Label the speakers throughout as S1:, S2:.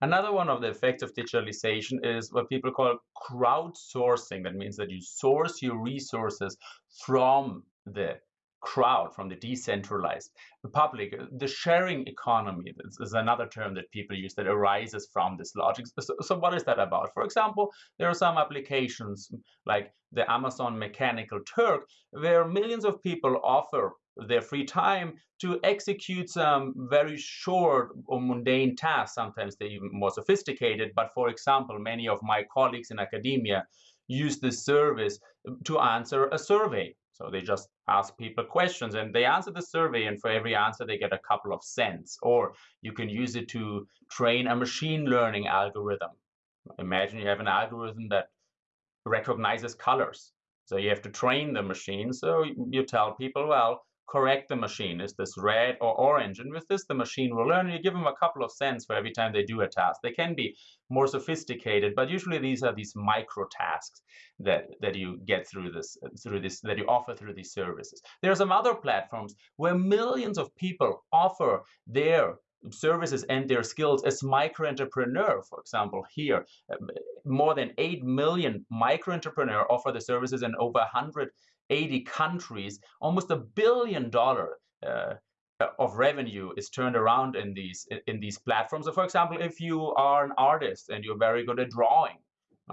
S1: Another one of the effects of digitalization is what people call crowdsourcing. That means that you source your resources from the crowd, from the decentralized the public. The sharing economy is another term that people use that arises from this logic. So, so what is that about? For example, there are some applications like the Amazon Mechanical Turk, where millions of people offer their free time to execute some very short or mundane tasks. Sometimes they're even more sophisticated. But for example, many of my colleagues in academia use this service um, to answer a survey. So they just ask people questions and they answer the survey and for every answer they get a couple of cents. Or you can use it to train a machine learning algorithm. Imagine you have an algorithm that recognizes colors. So you have to train the machine. So you tell people, well, correct the machine. Is this red or orange? And with this, the machine will learn. You give them a couple of cents for every time they do a task. They can be more sophisticated, but usually these are these micro tasks that, that you get through this, through this, that you offer through these services. There are some other platforms where millions of people offer their services and their skills as micro-entrepreneur, for example, here, more than 8 million micro-entrepreneur offer the services in over 180 countries, almost a billion dollar uh, of revenue is turned around in these in these platforms. So for example, if you are an artist and you're very good at drawing,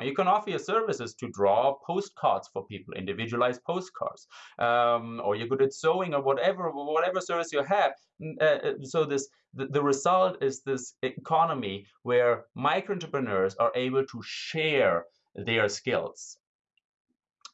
S1: you can offer your services to draw postcards for people, individualized postcards, um, or you're good at sewing or whatever, whatever service you have. Uh, uh, so this the, the result is this economy where micro entrepreneurs are able to share their skills.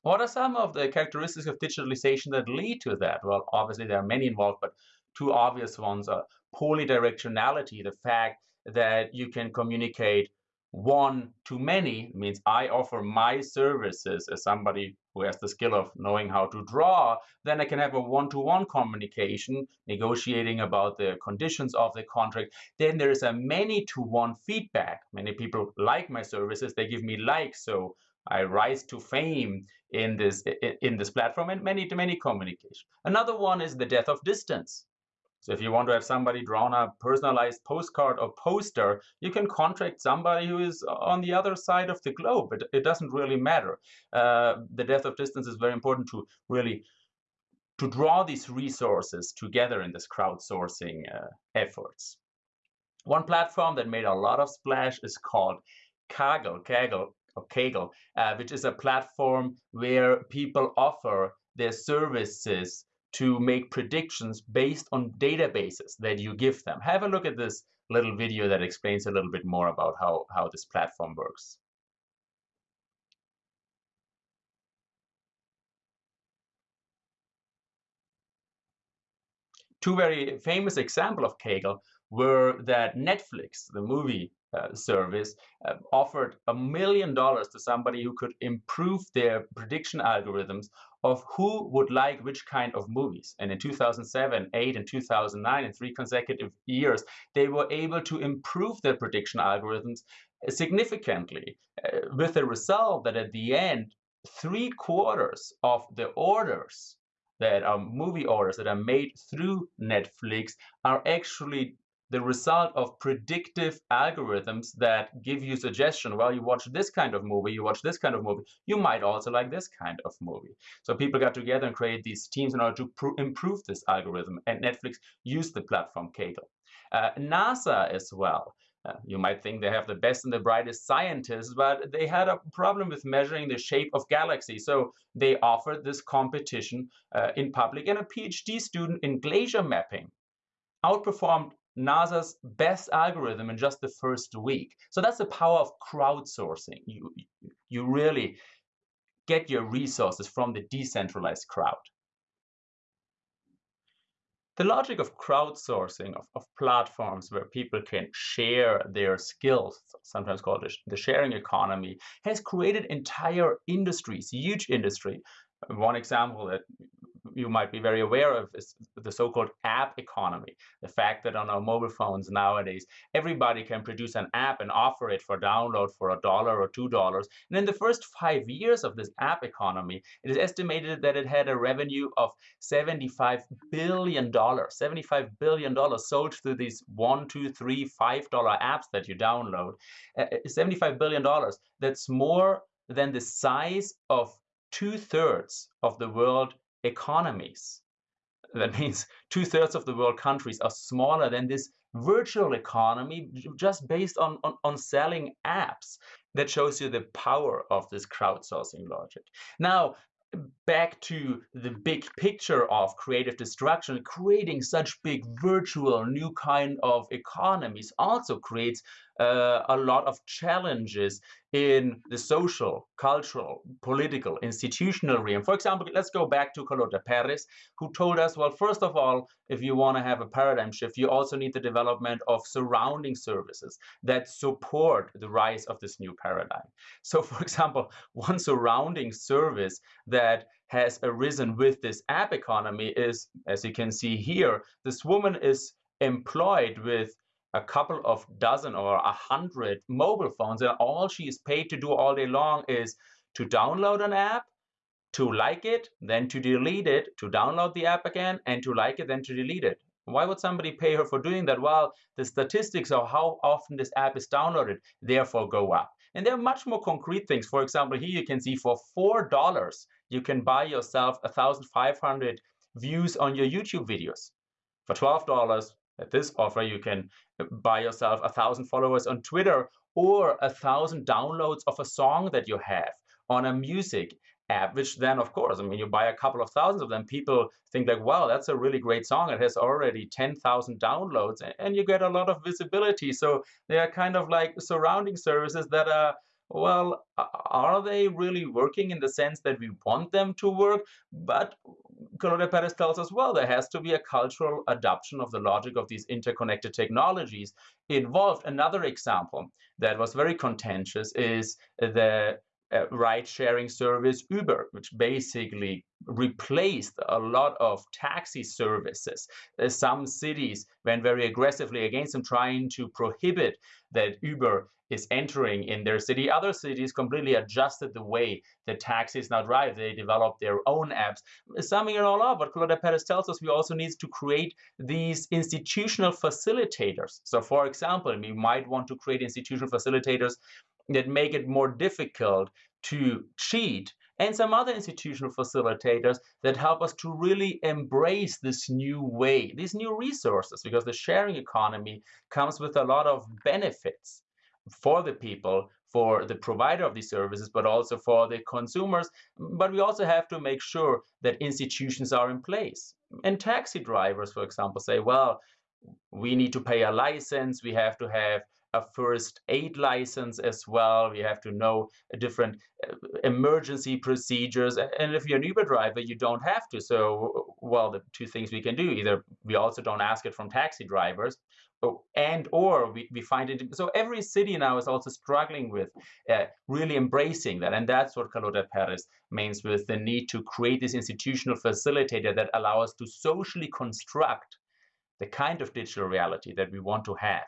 S1: What are some of the characteristics of digitalization that lead to that? Well, obviously there are many involved, but two obvious ones are polydirectionality, the fact that you can communicate one to many means I offer my services as somebody who has the skill of knowing how to draw, then I can have a one-to-one communication, negotiating about the conditions of the contract. Then there is a many-to-one feedback. Many people like my services, they give me likes, so I rise to fame in this in this platform and many to many communication. Another one is the death of distance. So if you want to have somebody drawn a personalized postcard or poster, you can contract somebody who is on the other side of the globe. It, it doesn't really matter. Uh, the death of distance is very important to really to draw these resources together in this crowdsourcing uh, efforts. One platform that made a lot of splash is called Kaggle. Kaggle or Kaggle, uh, which is a platform where people offer their services to make predictions based on databases that you give them. Have a look at this little video that explains a little bit more about how, how this platform works. Two very famous example of Kaggle were that Netflix, the movie uh, service uh, offered a million dollars to somebody who could improve their prediction algorithms of who would like which kind of movies. And in 2007, 8, and 2009, in three consecutive years, they were able to improve their prediction algorithms significantly uh, with the result that at the end, three quarters of the orders that are movie orders that are made through Netflix are actually the result of predictive algorithms that give you suggestion. Well, you watch this kind of movie, you watch this kind of movie, you might also like this kind of movie. So people got together and created these teams in order to improve this algorithm, and Netflix used the platform Kaggle. Uh, NASA as well. Uh, you might think they have the best and the brightest scientists, but they had a problem with measuring the shape of galaxies. So they offered this competition uh, in public, and a PhD student in glacier mapping outperformed NASA's best algorithm in just the first week. So that's the power of crowdsourcing. You, you really get your resources from the decentralized crowd. The logic of crowdsourcing, of, of platforms where people can share their skills, sometimes called the sharing economy, has created entire industries, huge industry. One example that you might be very aware of is the so-called app economy. The fact that on our mobile phones nowadays, everybody can produce an app and offer it for download for a dollar or two dollars. And in the first five years of this app economy, it is estimated that it had a revenue of $75 billion, $75 billion sold through these one, two, three, five dollar apps that you download. Uh, $75 billion. That's more than the size of two-thirds of the world economies. That means two-thirds of the world countries are smaller than this virtual economy just based on, on, on selling apps. That shows you the power of this crowdsourcing logic. Now, back to the big picture of creative destruction, creating such big virtual new kind of economies also creates uh, a lot of challenges in the social, cultural, political, institutional realm. For example, let's go back to Carlota Perez, who told us, well, first of all, if you want to have a paradigm shift, you also need the development of surrounding services that support the rise of this new paradigm. So, for example, one surrounding service that has arisen with this app economy is, as you can see here, this woman is employed with a couple of dozen or a hundred mobile phones, and all she is paid to do all day long is to download an app, to like it, then to delete it, to download the app again, and to like it, then to delete it. Why would somebody pay her for doing that? Well, the statistics of how often this app is downloaded therefore go up. And there are much more concrete things. For example, here you can see for $4, you can buy yourself a 1,500 views on your YouTube videos. For $12, at this offer, you can buy yourself a thousand followers on Twitter or a thousand downloads of a song that you have on a music app, which then, of course, I mean, you buy a couple of thousands of them, people think like, wow, that's a really great song. It has already 10,000 downloads and you get a lot of visibility. So they are kind of like surrounding services that are well, are they really working in the sense that we want them to work? But Carlota Perez tells us, well, there has to be a cultural adoption of the logic of these interconnected technologies involved. Another example that was very contentious is the ride-sharing service Uber, which basically replaced a lot of taxi services. Uh, some cities went very aggressively against them, trying to prohibit that Uber is entering in their city. Other cities completely adjusted the way the taxis now drive. They developed their own apps. Summing it all up, what Carlota Perez tells us, we also need to create these institutional facilitators. So for example, we might want to create institutional facilitators that make it more difficult to cheat and some other institutional facilitators that help us to really embrace this new way, these new resources, because the sharing economy comes with a lot of benefits for the people, for the provider of these services, but also for the consumers. But we also have to make sure that institutions are in place. And taxi drivers, for example, say, well, we need to pay a license, we have to have a first aid license as well. We have to know different uh, emergency procedures. And if you're an Uber driver, you don't have to. So, well, the two things we can do, either we also don't ask it from taxi drivers, and or we, we find it so every city now is also struggling with uh, really embracing that and that's what Carlota Perez means with the need to create this institutional facilitator that allow us to socially construct the kind of digital reality that we want to have